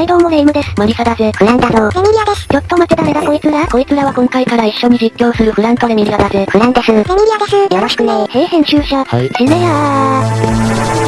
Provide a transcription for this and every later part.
はいどうもレイムです。マリサだぜ。フランだぞ。レミリアです。ちょっと待って誰だ？こいつら？こいつらは今回から一緒に実況するフランとレミリアだぜ。フランです。レミリアです。よろしくねへい編集者。はい。しねやー。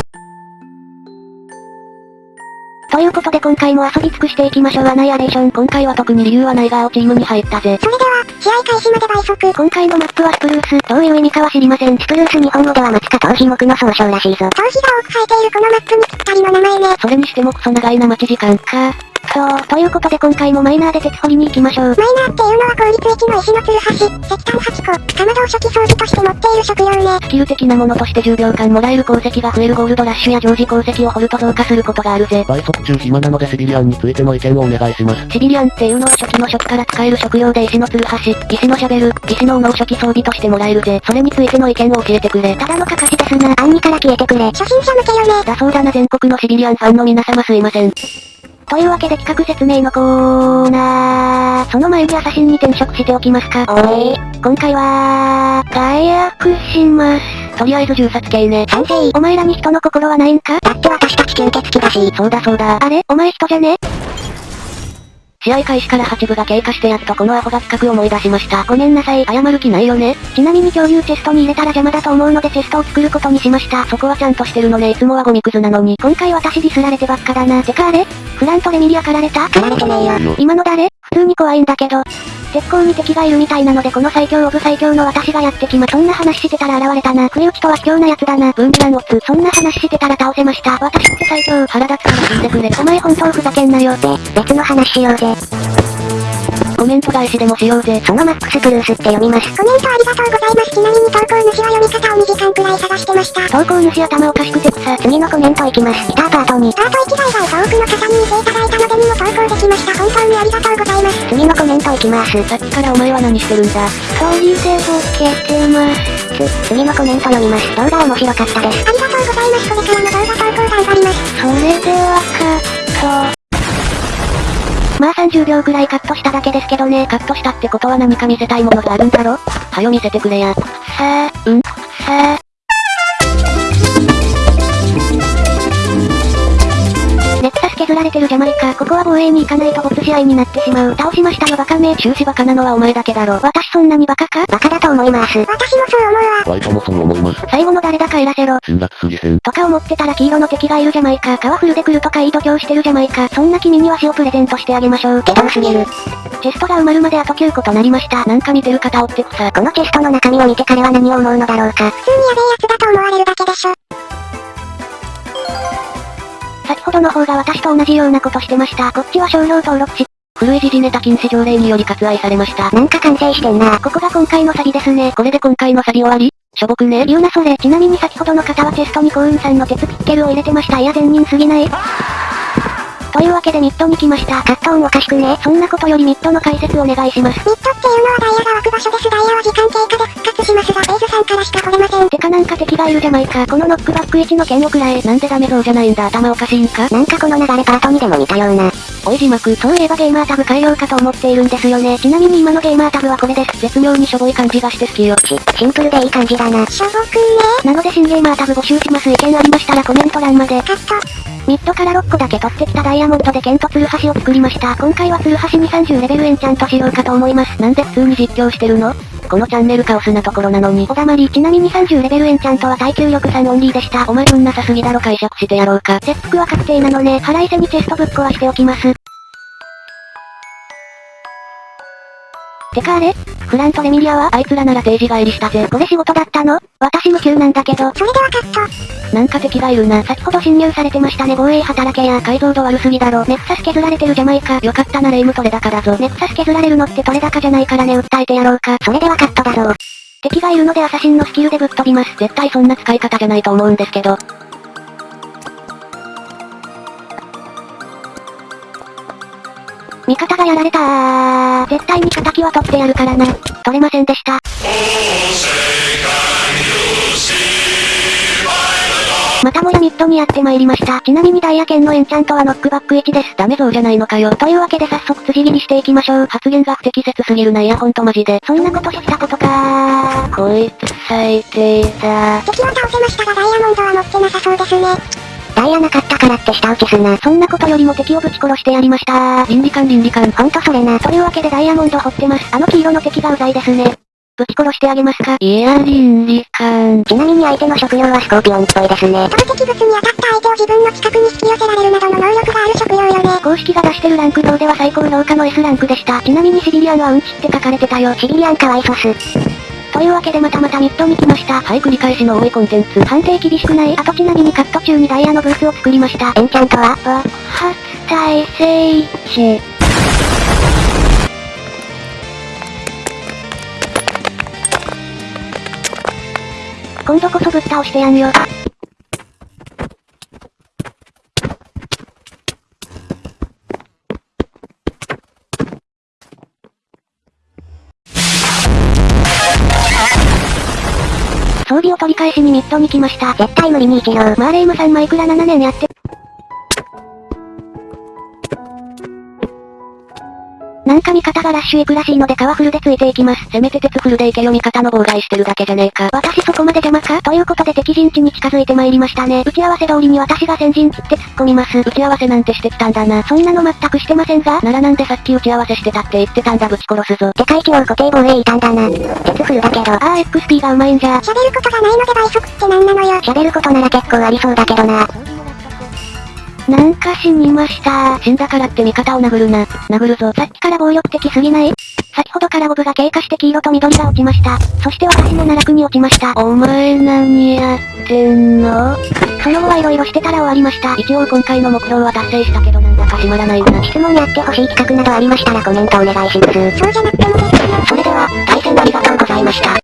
いうことで今回も遊び尽くしていきましょうアナイアレーション。今回は特に理由はないが青チームに入ったぜ。それでは、試合開始まで倍速。今回のマップはスプルース。どういう意味かは知りません。スプルース日本語では松か頭皮目の総称らしいぞ。頭皮が多く生えているこのマップにぴったりの名前ね。それにしてもクソ長いな待ち時間。か。そう、ということで今回もマイナーで鉄掘りに行きましょう。マイナーっていうのは効率1の石のツルハシ、石炭8個、かまどを初期装備として持っている食料ね。スキル的なものとして10秒間もらえる鉱石が増えるゴールドラッシュや常時鉱石を掘ると増加することがあるぜ。倍速中暇なのでシビリアンについての意見をお願いします。シビリアンっていうのは初期の初期から使える食料で石のツルハシ、石のシャベル、石の斧を初期装備としてもらえるぜ。それについての意見を教えてくれ。ただのかかしですな。暗にから消えてくれ。初心者向けよね。だそうだな全国のシビリアンファンの皆様すいません。というわけで企画説明のコーナー。その前にアサシンに転職しておきますか。おい。今回は、解約します。とりあえず銃殺系ね。賛成。お前らに人の心はないんか？だって私たち吸血鬼だし。そうだそうだ。あれ？お前人じゃね？試合開始から8部が経過してやっとこのアホが企画思い出しました。ごめんなさい。謝る気ないよね。ちなみに共有チェストに入れたら邪魔だと思うのでチェストを作ることにしました。そこはちゃんとしてるのねいつもはゴミくずなのに。今回私ディスられてばっかだな。てかあれ？フランとレミリアかられた？かられてねえよ。今の誰？普通に怖いんだけど。絶好に敵がいるみたいなのでこの最強オブ最強の私がやってきま。そんな話してたら現れたな。不意打ちとは卑怯なやつだな。ブンビランオツ。そんな話してたら倒せました。私って最強。腹立つから死んでくれ。お前本当ふざけんなよ。で、別の話しようぜ。コメント返しでもしようぜ。そのマックスプルースって読みます。コメントありがとうございます。ちなみに投稿主は読み方を2時間くらい探してました。投稿主頭おかしくて草。次のコメントいきます。スターパートに。パート1台が多くの方に見ていただいたのでにも投稿できました。本当にありがとうございます。次のコメントいきます。さっきからお前は何してるんだ一人でボケてます。次のコメント読みます。動画面白かったです。ありがとうございます。これからの動画投稿頑張ります。それではカット。まあ30秒くらいカットしただけですけどね。カットしたってことは何か見せたいものがあるんだろ？はよ見せてくれや。さあ、うんさあ。削られてるジャマイカ。ここは防衛に行かないと没試合になってしまう。倒しましたのバカめ。終始バカなのはお前だけだろ。私そんなにバカか？バカだと思います。私もそう思うわ。ワイトもそう思います。最後の誰だか偉せろ。辛辣すぎへん。とか思ってたら黄色の敵がいるジャマイカ。カワフルで来るとかいい度胸してるジャマイカ。そんな君には死をプレゼントしてあげましょう。けどすぎる。チェストが埋まるまであと9個となりました。なんか見てる方おって草。このチェストの中身を見て彼は何を思うのだろうか。普通にやべえやつだと思われるだけでしょ。ほどの方が私と同じようなことしてました。こっちは商標登録し、古い時事ネタ禁止条例により割愛されました。なんか完成してんな。ここが今回のサビですね。これで今回のサビ終わり？しょぼくね？言うなそれ。ちなみに先ほどの方はチェストに幸運さんの鉄ピッケルを入れてました。いや善人すぎない？というわけでミッドに来ました。カット音おかしくね。そんなことよりミッドの解説お願いします。ミッドっていうのはダイヤが湧く場所です。ダイヤは時間経過で復活しますが、ベーズさんからしか来れません。てかなんか敵がいるじゃないか。このノックバック1の剣をくらえ。なんでダメそうじゃないんだ頭おかしいんか？なんかこの流れパート2でも見たような。おい字幕。そういえばゲーマータブ改良かと思っているんですよね。ちなみに今のゲーマータブはこれです。絶妙にしょぼい感じがして好きよ。し、シンプルでいい感じだな。しょぼくねなので新ゲーマータブ募集します。意見ありましたらコメント欄まで。カット。ミッドから6個だけ取ってきたダイヤモンドで剣とツルハシを作りました。今回はツルハシに30レベルエンチャントしようかと思います。なんで普通に実況してるの？このチャンネルカオスなところなのに。おだまり、ちなみに30レベルエンチャントは耐久力3オンリーでした。お前運なさすぎだろ解釈してやろうか。切腹は確定なのね。腹いせにチェストぶっ壊しておきます。てかあれフランとレミリアはあいつらなら定時帰りしたぜ。これ仕事だったの？私無給なんだけど。それではカット。なんか敵がいるな。先ほど侵入されてましたね。防衛働けや。解像度悪すぎだろ。ネクサス削られてるジャマイカ。よかったなレイムトレ高だぞ。ネクサス削られるのってトレ高じゃないからね訴えてやろうか。それではカットだぞ。敵がいるのでアサシンのスキルでぶっ飛びます。絶対そんな使い方じゃないと思うんですけど。味方がやられたー。絶対に仇は取ってやるからな。取れませんでした。またもやミッドにやってまいりました。ちなみにダイヤ剣のエンチャントはノックバック1です。ダメそうじゃないのかよ。というわけで早速辻切りしていきましょう。発言が不適切すぎるなイヤホンとマジで。そんなことしたことかー。こいつ最低だ。敵は倒せましたがダイヤモンドは持ってなさそうですね。ダダイヤなかったからって下請けすな。そんなことよりも敵をぶち殺してやりました倫理観倫理観。ほんとそれな。というわけでダイヤモンド掘ってます。あの黄色の敵がうざいですね。ぶち殺してあげますかいや、倫理観。ちなみに相手の職業はスコーピオンっぽいですね。投擲物に当たった相手を自分の近くに引き寄せられるなどの能力がある職業よね。公式が出してるランク表では最高評価の S ランクでした。ちなみにシビリアンはうんちって書かれてたよ。シビリアンかわいそす。というわけでまたまたミッドに来ました。はい、繰り返しの多いコンテンツ。判定厳しくない。あとちなみにカット中にダイヤのブースを作りました。エンチャントは爆発再生値。今度こそぶっ倒してやんよ。装備を取り返しにミッドに来ました。絶対無理に一両。マーレイムさんマイクラ7年やって。なんか味方がラッシュ行くらしいので川フルでついていきます。せめて鉄フルで行けよ味方の妨害してるだけじゃねえか。私そこまで邪魔か？ということで敵陣地に近づいてまいりましたね。打ち合わせ通りに私が先陣切って突っ込みます。打ち合わせなんてしてきたんだな。そんなの全くしてませんがならなんでさっき打ち合わせしてたって言ってたんだぶち殺すぞ。世界一応固定防衛いたんだな。鉄フルだけど。あー XP がうまいんじゃ。喋ることがないので倍速ってなんなのよ。喋ることなら結構ありそうだけどな。なんか死にました死んだからって味方を殴るな。殴るぞ。さっきから暴力的すぎない？先ほどからオブが経過して黄色と緑が落ちました。そして私の奈落に落ちました。お前何やってんの？その後はいろいろしてたら終わりました。一応今回の目標は達成したけどなんだか閉まらないな。質問やってほしい企画などありましたらコメントお願いします。そうじゃなくても。それでは、対戦ありがとうございました。